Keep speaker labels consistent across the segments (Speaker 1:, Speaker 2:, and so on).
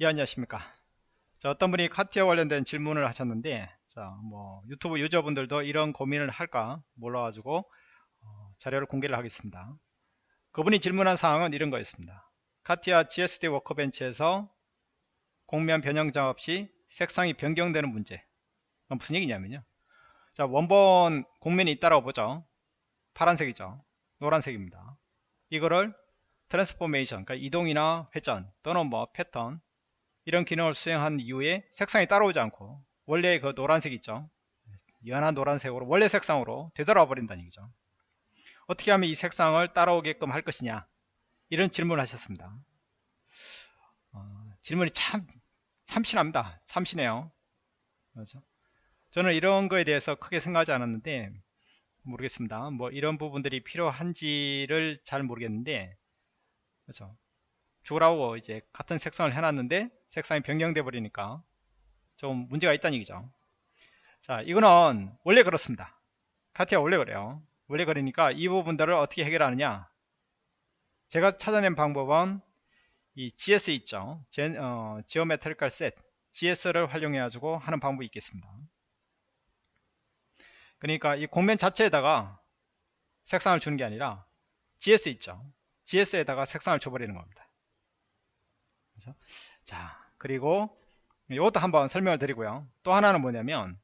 Speaker 1: 예 안녕하십니까. 자 어떤 분이 카티아 관련된 질문을 하셨는데 자뭐 유튜브 유저분들도 이런 고민을 할까 몰라 가지고 어, 자료를 공개를 하겠습니다. 그분이 질문한 사항은 이런 거였습니다. 카티아 GSD 워커벤치에서 공면 변형 작업 시 색상이 변경되는 문제. 무슨 얘기냐면요. 자 원본 공면이 있다라고 보죠. 파란색이죠. 노란색입니다. 이거를 transformation 그러니까 이동이나 회전 또는 뭐 패턴 이런 기능을 수행한 이후에 색상이 따라오지 않고 원래 그 노란색 있죠? 연한 노란색으로 원래 색상으로 되돌아 버린다는 얘기죠. 어떻게 하면 이 색상을 따라오게끔 할 것이냐? 이런 질문을 하셨습니다. 어, 질문이 참 참신합니다. 참신해요. 그렇죠? 저는 이런 거에 대해서 크게 생각하지 않았는데 모르겠습니다. 뭐 이런 부분들이 필요한지를 잘 모르겠는데 그렇죠 주라고 이제 같은 색상을 해놨는데 색상이 변경돼 버리니까 좀 문제가 있다는 얘기죠. 자 이거는 원래 그렇습니다. 카티아 원래 그래요. 원래 그러니까 이 부분들을 어떻게 해결하느냐? 제가 찾아낸 방법은 이 GS 있죠. 제, 어, 지오메트리컬 셋. GS를 활용해 가지고 하는 방법이 있겠습니다. 그러니까 이 공면 자체에다가 색상을 주는 게 아니라 GS 있죠. GS에다가 색상을 줘버리는 겁니다 그래서 자 그리고 이것도 한번 설명을 드리고요. 또 하나는 뭐냐면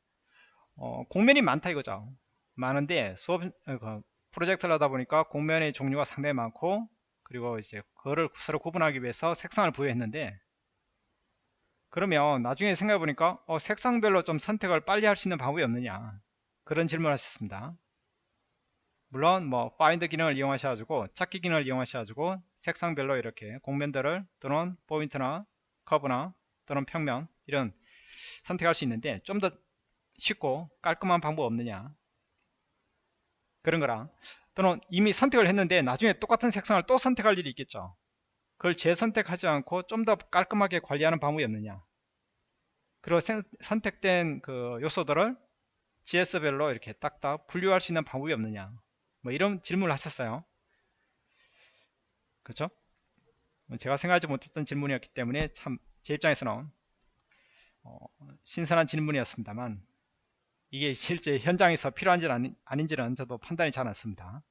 Speaker 1: 어, 공면이 많다 이거죠. 많은데 수업 어, 그 프로젝트를 하다 보니까 공면의 종류가 상당히 많고 그리고 이제 그거를 서로 구분하기 위해서 색상을 부여했는데 그러면 나중에 생각해 보니까 어, 색상별로 좀 선택을 빨리 할 수 있는 방법이 없느냐? 그런 질문을 하셨습니다. 물론 뭐 find 기능을 이용하셔가지고 찾기 기능을 이용하셔가지고 색상별로 이렇게 공면들을 또는 포인트나 커브나 또는 평면 이런 선택할 수 있는데 좀 더 쉽고 깔끔한 방법 없느냐? 그런 거랑 또는 이미 선택을 했는데 나중에 똑같은 색상을 또 선택할 일이 있겠죠. 그걸 재선택하지 않고 좀 더 깔끔하게 관리하는 방법이 없느냐? 그리고 선택된 그 요소들을 GS별로 이렇게 딱딱 분류할 수 있는 방법이 없느냐? 뭐 이런 질문을 하셨어요 그렇죠? 제가 생각하지 못했던 질문이었기 때문에 참 제 입장에서는 어, 신선한 질문이었습니다만 이게 실제 현장에서 필요한지는 아닌, 지는 저도 판단이 잘 않습니다.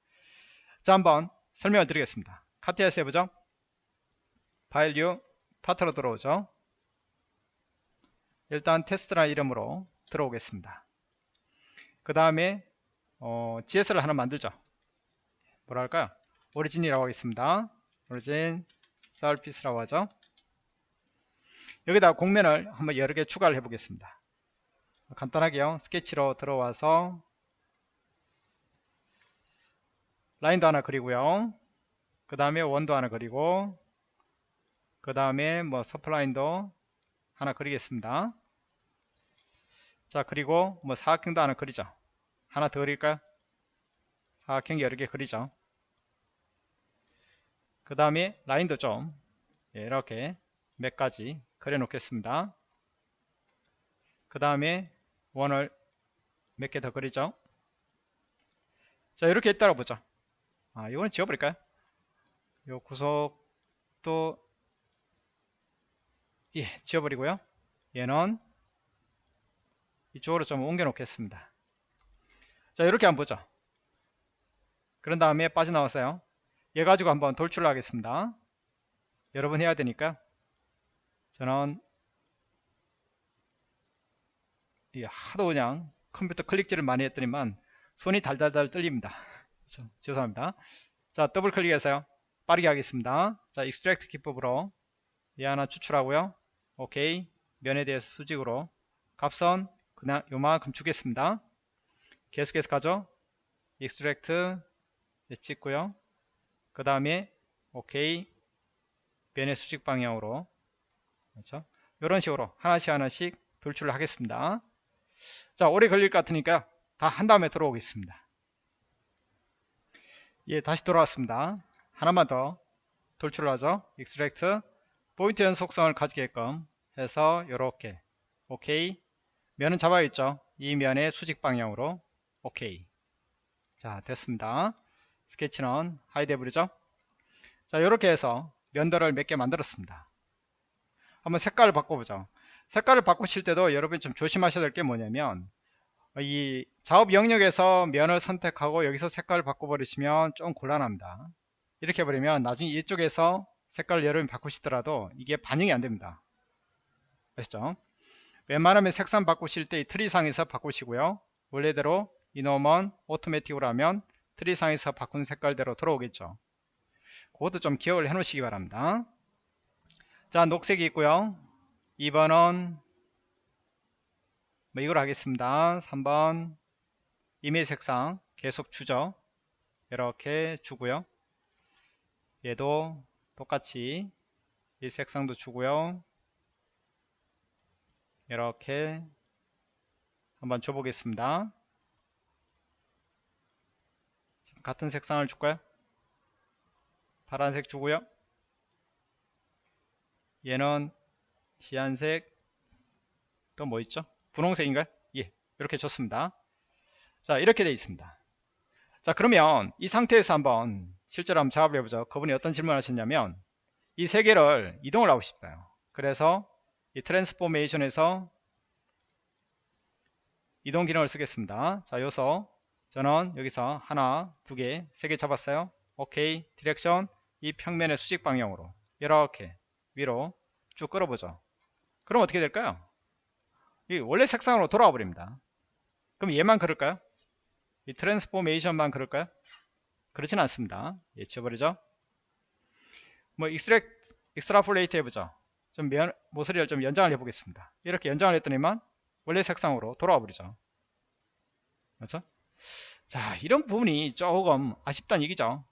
Speaker 1: 자 한번 설명을 드리겠습니다. 카티아스 해보죠. 파일 류 파트로 들어오죠. 일단 테스트라는 이름으로 들어오겠습니다. 그 다음에 어, GS를 하나 만들죠. 뭐라 할까요? 오리진이라고 하겠습니다. 오리진 서피스라고 하죠. 여기다 공면을 한번 여러 개 추가를 해 보겠습니다. 간단하게요. 스케치로 들어와서 라인도 하나 그리고요. 그 다음에 원도 하나 그리고 그 다음에 뭐 서플라인도 하나 그리겠습니다. 자 그리고 뭐 사각형도 하나 그리죠. 하나 더 그릴까요? 사각형 여러 개 그리죠 그 다음에 라인도 좀 예, 이렇게 몇 가지 그려 놓겠습니다. 그 다음에 원을 몇 개 더 그리죠? 자 이렇게 따라 보죠. 아 이거는 지워버릴까요? 요 구석도 예 지워버리고요. 얘는 이쪽으로 좀 옮겨 놓겠습니다. 자 이렇게 한번 보죠. 그런 다음에 빠져나왔어요 얘 가지고 한번 돌출을 하겠습니다. 여러 분 해야 되니까 저는 하도 그냥 컴퓨터 클릭질을 많이 했더니만 손이 달달달 떨립니다. 죄송합니다. 자 더블 클릭해서요. 빠르게 하겠습니다. 자 extract 기법으로 얘 하나 추출하고요. 오케이 면에 대해서 수직으로 값은 그냥 요만큼 주겠습니다. 계속해서 가죠. extract 찍고요. 그 다음에 오케이. 변의 수직 방향으로. 그렇죠? 이런 식으로 하나씩 하나씩 돌출을 하겠습니다. 자 오래 걸릴 것 같으니까 다 한 다음에 들어오겠습니다. 예 다시 돌아왔습니다. 하나만 더 돌출을 하죠. extract point 연속성을 가지게끔 해서 이렇게. 오케이. 면은 잡아 있죠? 이 면의 수직 방향으로. 오케이. 자 됐습니다 스케치는 hide 해버리죠? 자 이렇게 해서 면도를 몇 개 만들었습니다. 한번 색깔을 바꿔보죠. 색깔을 바꾸실 때도 여러분이 좀 조심하셔야 될 게 뭐냐면 이 작업 영역에서 면을 선택하고 여기서 색깔을 바꿔버리시면 좀 곤란합니다. 이렇게 해버리면 나중에 이쪽에서 색깔을 여러분이 바꾸시더라도 이게 반영이 안됩니다. 아시죠? 웬만하면 색상 바꾸실 때 이 트리상에서 바꾸시고요. 원래대로 이놈은 오토매틱으로 하면 트리상에서 바꾼 색깔대로 들어오겠죠. 그것도 좀 기억을 해 놓으시기 바랍니다. 자 녹색이 있고요. 2번은 뭐 이걸 하겠습니다. 3번 이메일 색상 계속 주죠. 이렇게 주고요. 얘도 똑같이 이 색상도 주고요. 이렇게 한번 줘보겠습니다 같은 색상을 줄까요? 파란색 주고요. 얘는 시안색 또 뭐 있죠? 분홍색인가요? 예 이렇게 줬습니다. 자 이렇게 되어 있습니다. 자 그러면 이 상태에서 한번 실제로 한번 작업을 해보죠. 그분이 어떤 질문을 하셨냐면 이 세 개를 이동을 하고 싶어요. 그래서 이 transformation에서 이동 기능을 쓰겠습니다. 자 요소 저는 여기서 하나 두 개 세 개 잡았어요. 오케이. direction 이 평면의 수직 방향으로. 이렇게 위로 쭉 끌어보죠. 그럼 어떻게 될까요? 이 원래 색상으로 돌아와 버립니다. 그럼 얘만 그럴까요? 이 transformation만 그럴까요? 그렇진 않습니다. 예 지워버리죠. 뭐 extract extrapolate 해보죠. 좀 면, 모서리를 좀 연장을 해보겠습니다. 이렇게 연장을 했더니만 원래 색상으로 돌아와 버리죠. 그렇죠 자 이런 부분이 조금 아쉽다는 얘기죠.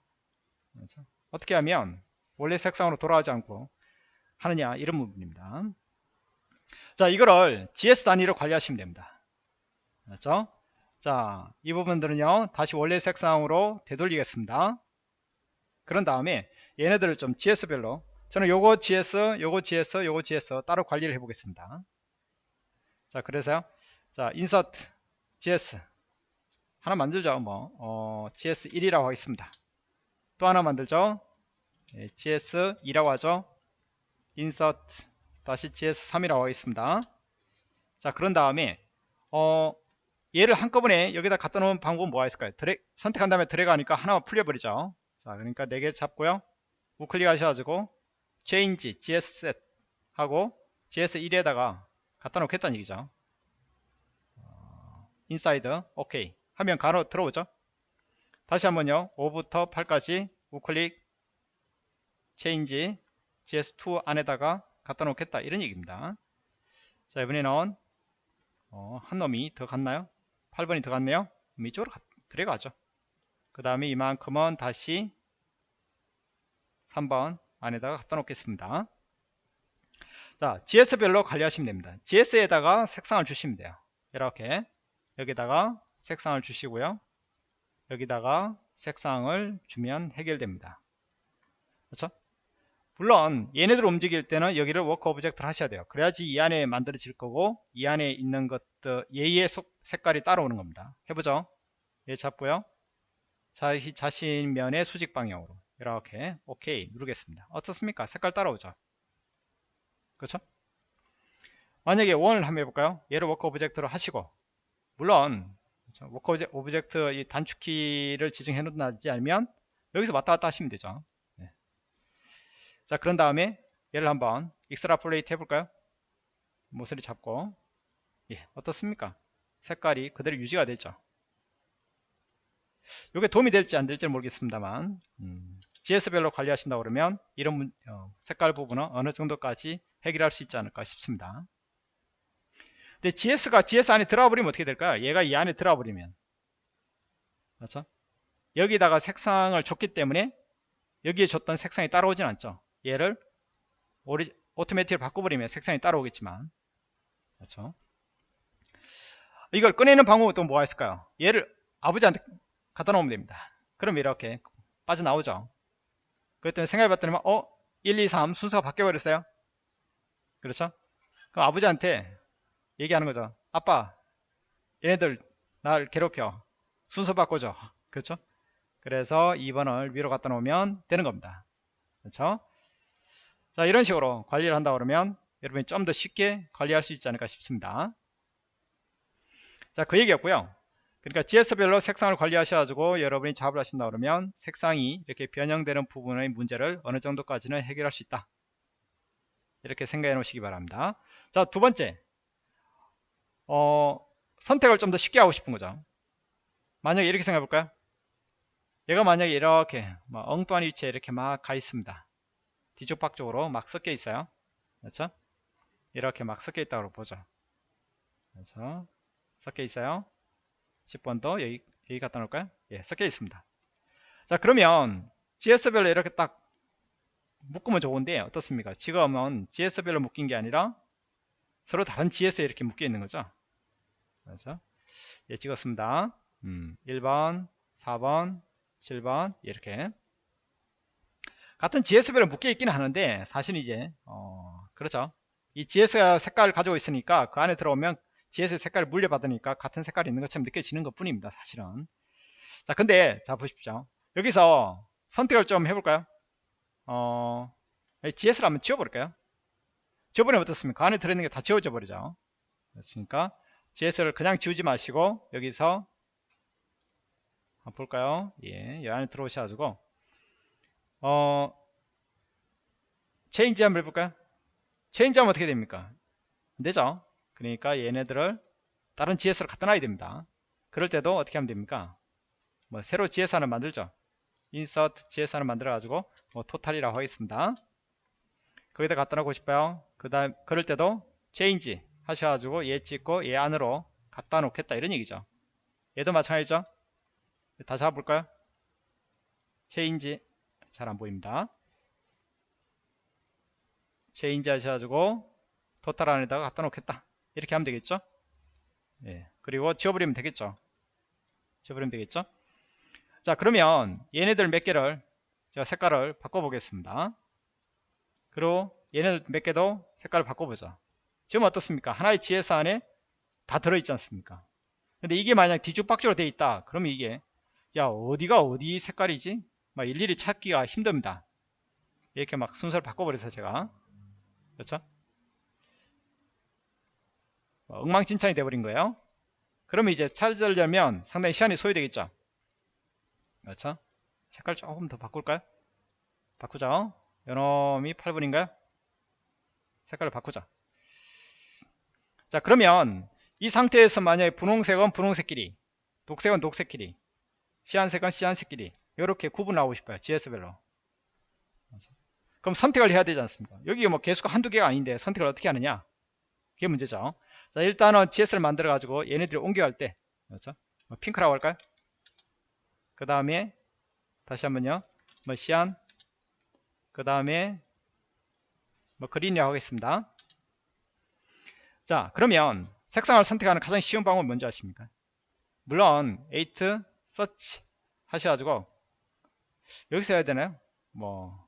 Speaker 1: 그렇죠? 어떻게 하면 원래 색상으로 돌아가지 않고 하느냐 이런 부분입니다. 자 이거를 GS 단위로 관리하시면 됩니다. 그렇죠? 자 이 부분들은요 다시 원래 색상으로 되돌리겠습니다. 그런 다음에 얘네들을 좀 GS별로 저는 요거 GS 요거 GS 요거 GS 따로 관리를 해 보겠습니다. 자 그래서요. 자 인서트 GS 하나 만들죠 뭐. 어, GS1이라고 하겠습니다. 또 하나 만들죠. 예, GS2라고 하죠. 인서트 다시 GS3이라고 하겠습니다. 자 그런 다음에 어 얘를 한꺼번에 여기다 갖다 놓은 방법은 뭐가 있을까요? 드래, 선택한 다음에 드래그 하니까 하나만 풀려버리죠. 자 그러니까 4개 잡고요. 우클릭 하셔가지고 change gsset 하고 gs1에다가 갖다 놓겠다는 얘기죠. inside 오케이 하면 가로 들어오죠. 다시 한번요. 5부터 8까지 우클릭 change gs2 안에다가 갖다 놓겠다. 이런 얘기입니다. 자 이번에는 어, 한 놈이 더 갔나요? 8번이 더 갔네요. 이쪽으로 들어가죠. 그 다음에 이만큼은 다시 3번 안에다가 갖다 놓겠습니다. 자 GS별로 관리하시면 됩니다. GS에다가 색상을 주시면 돼요. 이렇게. 여기다가 색상을 주시고요. 여기다가 색상을 주면 해결됩니다. 그렇죠? 물론 얘네들 움직일 때는 여기를 work object를 하셔야 돼요. 그래야지 이 안에 만들어질 거고 이 안에 있는 것들 얘의 색깔이 따라오는 겁니다. 해보죠? 얘 잡고요. 자, 자신 면의 수직 방향으로 이렇게 오케이 누르겠습니다. 어떻습니까? 색깔 따라오죠. 그렇죠? 만약에 원을 한번 해볼까요? 얘를 work object로 하시고 물론 그렇죠? work object 이 단축키를 지정해 놓지 않으면 여기서 왔다 갔다 하시면 되죠. 네. 자 그런 다음에 얘를 한번 extrapolate 해볼까요? 모서리 잡고. 예 어떻습니까? 색깔이 그대로 유지가 되죠. 이게 도움이 될지 안 될지 모르겠습니다만 음, GS별로 관리하신다 그러면 이런 어, 색깔 부분은 어느 정도까지 해결할 수 있지 않을까 싶습니다 근데 GS가 GS 안에 들어가 버리면 어떻게 될까요 얘가 이 안에 들어가 버리면. 그렇죠? 여기다가 색상을 줬기 때문에 여기에 줬던 색상이 따라오진 않죠. 얘를 오리, 오토매틱을 바꿔버리면 색상이 따라오겠지만. 그렇죠? 이걸 꺼내는 방법은 또 뭐가 있을까요? 얘를 아버지한테 갖다 놓으면 됩니다. 그럼 이렇게 빠져나오죠. 그랬더니 생각해봤더니 어? 1, 2, 3 순서가 바뀌어버렸어요. 그렇죠? 그럼 아버지한테 얘기하는 거죠 아빠 얘네들 날 괴롭혀 순서 바꿔줘 그렇죠? 그래서 2번을 위로 갖다 놓으면 되는 겁니다 그렇죠? 자 이런 식으로 관리를 한다 그러면 여러분이 좀 더 쉽게 관리할 수 있지 않을까 싶습니다. 자, 그 얘기였고요. 그러니까 GS별로 색상을 관리하셔가지고 여러분이 작업을 하신다 그러면 색상이 이렇게 변형되는 부분의 문제를 어느 정도까지는 해결할 수 있다. 이렇게 생각해 놓으시기 바랍니다. 자, 두 번째. 어, 선택을 좀 더 쉽게 하고 싶은 거죠. 만약에 이렇게 생각해 볼까요? 얘가 만약에 이렇게 막 엉뚱한 위치에 이렇게 막 가 있습니다. 뒤쪽박쪽으로 막 섞여 있어요. 그렇죠? 이렇게 막 섞여 있다고 보죠. 그렇죠? 섞여 있어요. 10번도 여기, 여기 갖다 놓을까요? 예, 섞여 있습니다. 자, 그러면 GS별로 이렇게 딱 묶으면 좋은데 어떻습니까? 지금은 GS별로 묶인 게 아니라 서로 다른 GS에 이렇게 묶여 있는 거죠. 그렇죠? 예, 찍었습니다. 음, 1번, 4번, 7번 이렇게 같은 GS별로 묶여 있기는 하는데 사실 이제 어, 그렇죠. 이 GS 색깔을 가지고 있으니까 그 안에 들어오면 GS 색깔을 물려받으니까 같은 색깔이 있는 것처럼 느껴지는 것 뿐입니다. 사실은. 자, 근데 자 보십시오. 여기서 선택을 좀 해볼까요? 어, GS를 한번 지워버릴까요? 지워버리면 어떻습니까? 그 안에 들어있는 게 다 지워져 버리죠. 그렇습니까? GS를 그냥 지우지 마시고 여기서 한번 볼까요? 예, 이 안에 들어오셔가지고 어 체인지 한번 해볼까요? 체인지 하면 어떻게 됩니까? 안 되죠? 그러니까 얘네들을 다른 GS로 갖다 놔야 됩니다. 그럴 때도 어떻게 하면 됩니까? 뭐 새로 GS 하나 만들죠. insert GS 하나 만들어 가지고 뭐 total이라고 하겠습니다. 거기다 갖다 놓고 싶어요. 그 다음 그럴 때도 change 하셔가지고 얘 찍고 얘 안으로 갖다 놓겠다 이런 얘기죠. 얘도 마찬가지죠. 다 잡아볼까요? change 잘 안보입니다. change 하셔가지고 total 안에다가 갖다 놓겠다. 이렇게 하면 되겠죠? 예. 그리고 지워버리면 되겠죠? 지워버리면 되겠죠? 자, 그러면 얘네들 몇 개를 제가 색깔을 바꿔보겠습니다. 그리고 얘네들 몇 개도 색깔을 바꿔보자. 지금 어떻습니까? 하나의 GS 안에 다 들어있지 않습니까? 근데 이게 만약 뒤죽박죽으로 되어 있다. 그러면 이게 야 어디가 어디 색깔이지? 막 일일이 찾기가 힘듭니다. 이렇게 막 순서를 바꿔버려서 제가 그렇죠? 어, 엉망진창이 돼버린 거예요. 그러면 이제 찾으려면 상당히 시간이 소요되겠죠. 그렇죠? 색깔 조금 더 바꿀까요? 바꾸자. 요놈이 8분인가요? 색깔을 바꾸자. 자 그러면 이 상태에서 만약에 분홍색은 분홍색끼리 녹색은 녹색끼리 시안색은 시안색끼리 이렇게 구분하고 싶어요. GS별로. 그럼 선택을 해야 되지 않습니까? 여기 뭐 개수가 한두 개가 아닌데 선택을 어떻게 하느냐? 그게 문제죠. 자, 일단은 GS를 만들어 가지고 얘네들이 옮겨갈 때 그렇죠? 뭐 핑크라고 할까요? 그 다음에 다시 한번요. 뭐 시안 그 다음에 뭐 그린이라고 하겠습니다. 자 그러면 색상을 선택하는 가장 쉬운 방법은 뭔지 아십니까? 물론 8 서치 하셔가지고 여기서 해야 되나요? 뭐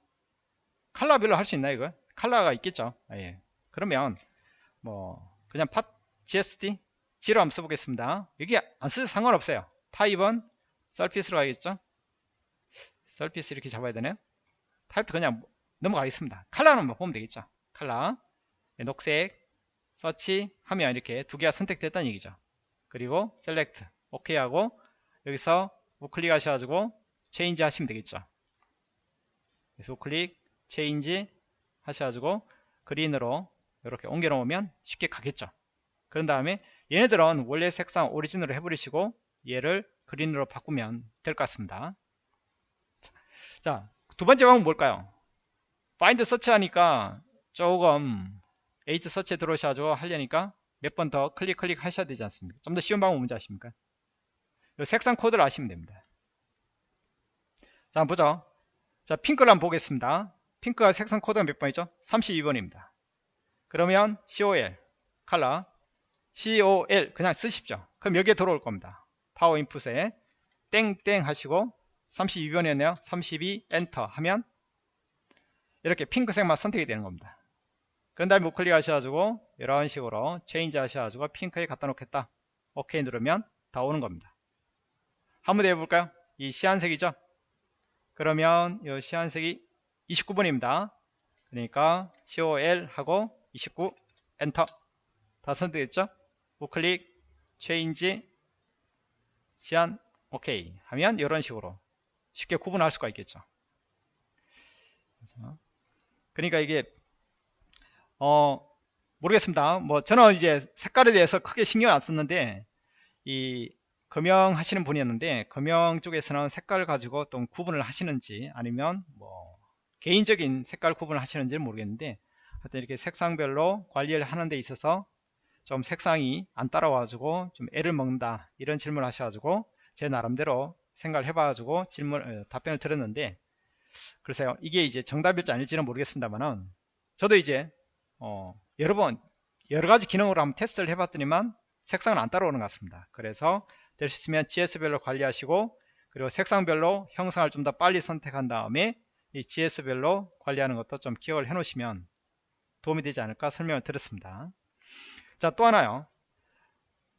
Speaker 1: 칼라별로 할 수 있나요 이거? 칼라가 있겠죠? 아, 예. 그러면 뭐 그냥 팟 GSD G로 한번 써보겠습니다. 여기 안 쓰도 상관없어요. 타입은 썰피스로 가겠죠? 썰피스 이렇게 잡아야 되네요? 타입도 그냥 넘어가겠습니다. 칼라는 뭐 보면 되겠죠? 칼라 네, 녹색 서치 하면 이렇게 두 개가 선택됐다는 얘기죠. 그리고 select 오케이 하고 여기서 우클릭 하셔가지고 change 하시면 되겠죠. 그래서 우클릭 change 하셔가지고 green으로 이렇게 옮겨 놓으면 쉽게 가겠죠. 그런 다음에 얘네들은 원래 색상 origin으로 해버리시고 얘를 green으로 바꾸면 될 것 같습니다. 자 두 번째 방법은 뭘까요? find search 하니까 조금 에이트 서치에 들어오셔가지고 하려니까 몇 번 더 클릭 클릭 하셔야 되지 않습니까? 좀 더 쉬운 방법 뭔지 아십니까? 색상 코드를 아시면 됩니다. 자 한번 보죠. 자 핑크를 한번 보겠습니다. 핑크가 색상 코드가 몇 번이죠? 32번입니다. 그러면 COL 컬러 COL 그냥 쓰십시오. 그럼 여기에 들어올 겁니다. power input에 땡땡 하시고 32번이었네요. 32 엔터 하면 이렇게 핑크색만 선택이 되는 겁니다 그 다음에 우클릭 하셔가지고 이런 식으로 change 하셔가지고 핑크에 갖다 놓겠다 오케이 누르면 다 오는 겁니다 한번 해볼까요? 이 cyan색이죠? 그러면 이 cyan색이 29번입니다. 그러니까 COL 하고 29 엔터 다 선택했죠 우클릭 change cyan 오케이 하면 이런 식으로 쉽게 구분할 수가 있겠죠 그러니까 이게 어 모르겠습니다. 뭐 저는 이제 색깔에 대해서 크게 신경을 안 썼는데 이 금형 하시는 분이었는데 금형 쪽에서는 색깔 가지고 또 구분을 하시는지 아니면 뭐 개인적인 색깔 구분을 하시는지는 모르겠는데 하여튼 이렇게 색상별로 관리를 하는 데 있어서 좀 색상이 안 따라와가지고 좀 애를 먹는다 이런 질문을 하셔가지고 제 나름대로 생각을 해봐가지고 질문 어, 답변을 드렸는데 글쎄요. 이게 이제 정답일지 아닐지는 모르겠습니다만은 저도 이제 어, 여러 번 여러 가지 기능으로 한번 테스트를 해봤더니만 색상은 안 따라오는 것 같습니다. 그래서 될 수 있으면 GS별로 관리하시고 그리고 색상별로 형상을 좀 더 빨리 선택한 다음에 이 GS별로 관리하는 것도 좀 기억을 해 놓으시면 도움이 되지 않을까 설명을 드렸습니다. 자 또 하나요.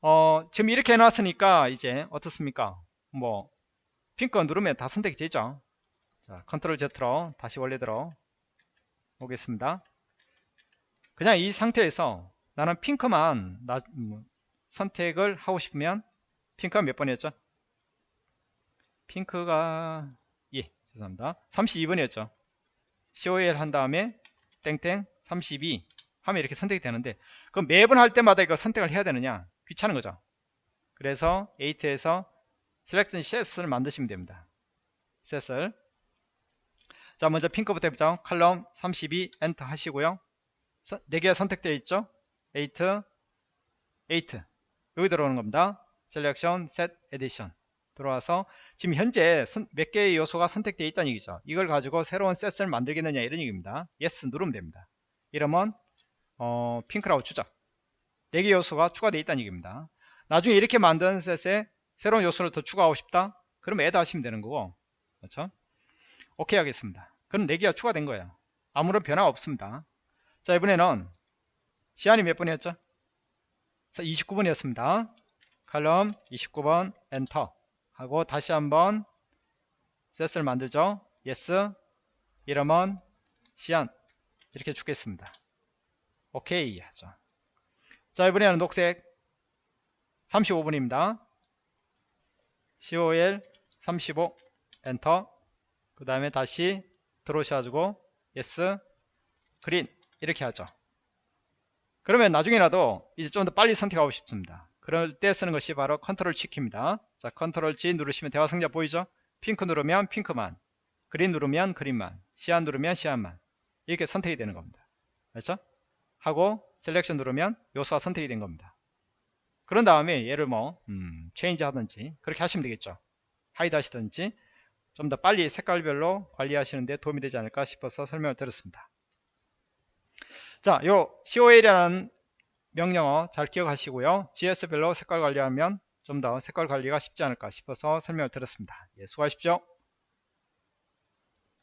Speaker 1: 어, 지금 이렇게 해놨으니까 이제 어떻습니까? 뭐 핑크 누르면 다 선택이 되죠. 자 컨트롤 Z로 다시 원래대로 오겠습니다 그냥 이 상태에서 나는 핑크만 나, 음, 선택을 하고 싶으면 핑크가 몇 번이었죠? 핑크가 예 죄송합니다. 32번이었죠. COL 한 다음에 땡땡 32 하면 이렇게 선택이 되는데 그럼 매번 할 때마다 이거 선택을 해야 되느냐? 귀찮은 거죠. 그래서 8에서 셀렉션 set을 만드시면 됩니다. 셋을 자 먼저 핑크부터 해보죠. 칼럼 32 엔터 하시고요 4개가 선택되어 있죠? 8 8 여기 들어오는 겁니다. selection set edition 들어와서 지금 현재 몇 개의 요소가 선택되어 있다는 얘기죠? 이걸 가지고 새로운 셋을 만들겠느냐 이런 얘기입니다. yes 누르면 됩니다. 이러면 어, 핑크라고 주죠 4개 요소가 추가되어 있다는 얘기입니다. 나중에 이렇게 만든 셋에 새로운 요소를 더 추가하고 싶다? 그러면 애드 하시면 되는 거고. 그렇죠? 오케이 하겠습니다. 그럼 4개가 추가된 거예요. 아무런 변화 없습니다 자 이번에는 시안이 몇 번이었죠? 29번이었습니다. 칼럼 29번 엔터 하고 다시 한번 셋을 만들죠. Yes 이러면 시안. 이렇게 주겠습니다. 오케이 하죠. 자 이번에는 녹색 35분입니다. COL 35 엔터. 그 다음에 다시 들어오셔가지고 yes 그린 이렇게 하죠. 그러면 나중에라도 이제 좀 더 빨리 선택하고 싶습니다. 그럴 때 쓰는 것이 바로 control G키입니다. 자 control G 누르시면 대화 상자 보이죠? 핑크 누르면 핑크만 green 누르면 green만 cyan 누르면 cyan만. 이렇게 선택이 되는 겁니다. 그렇죠? 하고 selection 누르면 요소가 선택이 된 겁니다. 그런 다음에 얘를 뭐 음, change 하든지 그렇게 하시면 되겠죠. hide 하시든지 좀 더 빨리 색깔별로 관리하시는데 도움이 되지 않을까 싶어서 설명을 드렸습니다 자, 요 COL이라는 명령어 잘 기억하시고요. GS별로 색깔 관리하면 좀 더 색깔 관리가 쉽지 않을까 싶어서 설명을 드렸습니다. 예, 수고하십시오.